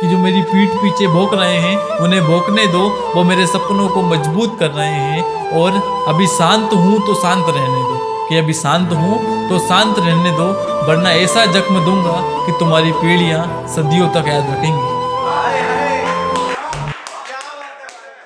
कि जो मेरी पीठ पीछे भोंक रहे हैं, उन्हें भोंकने दो, वो मेरे सपनों को मज़बूत कर रहे हैं और अभी शांत हूँ तो शांत रहने दो। कि अभी शांत हूँ तो शांत रहने दो, वरना ऐसा जख्म दूँगा कि तुम्हारी पीढ़ियाँ सदियों तक याद रखेंगी।